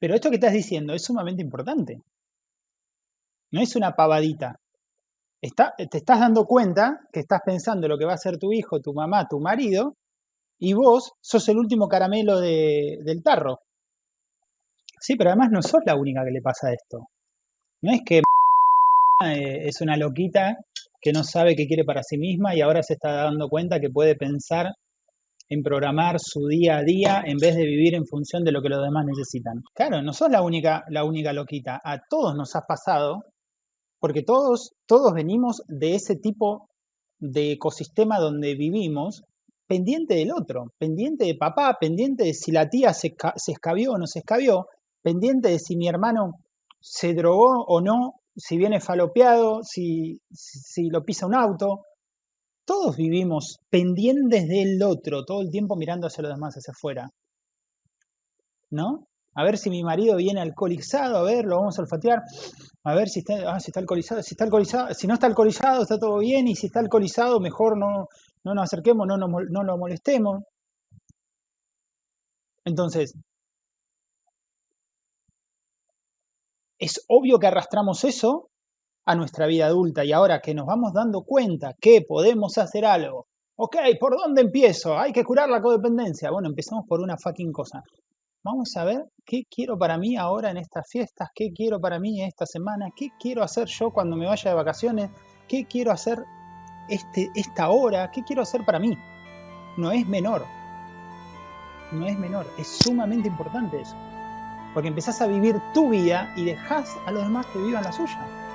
Pero esto que estás diciendo es sumamente importante. No es una pavadita. Te estás dando cuenta que estás pensando lo que va a ser tu hijo, tu mamá, tu marido, y vos sos el último caramelo de- del tarro. Sí, pero además no sos la única que le pasa esto. No es que eh, es una loquita que no sabe qué quiere para sí misma y ahora se está dando cuenta que puede pensar en programar su día a día en vez de vivir en función de lo que los demás necesitan. Claro, no sos la única, la única loquita. A todos nos ha pasado, porque todos, todos venimos de ese tipo de ecosistema donde vivimos, pendiente del otro, pendiente de papá, pendiente de si la tía se, se escabió o no se escabió, pendiente de si mi hermano se drogó o no, si viene falopeado, si si lo pisa un auto, todos vivimos pendientes del otro, todo el tiempo mirando hacia los demás, hacia afuera, ¿no? A ver si mi marido viene alcoholizado, a ver, lo vamos a olfatear, a ver si está, ah, si está alcoholizado, si está alcoholizado, si no está alcoholizado, está todo bien, y si está alcoholizado, mejor no, no nos acerquemos, no, nos no lo molestemos. Entonces, es obvio que arrastramos eso a nuestra vida adulta y ahora que nos vamos dando cuenta que podemos hacer algo, ok, ¿por dónde empiezo? Hay que curar la codependencia. Bueno, empezamos por una fucking cosa. Vamos a ver qué quiero para mí ahora en estas fiestas, qué quiero para mí esta semana, qué quiero hacer yo cuando me vaya de vacaciones, qué quiero hacer este, esta hora, qué quiero hacer para mí. No es menor, no es menor, es sumamente importante eso. Porque empezás a vivir tu vida y dejás a los demás que vivan la suya.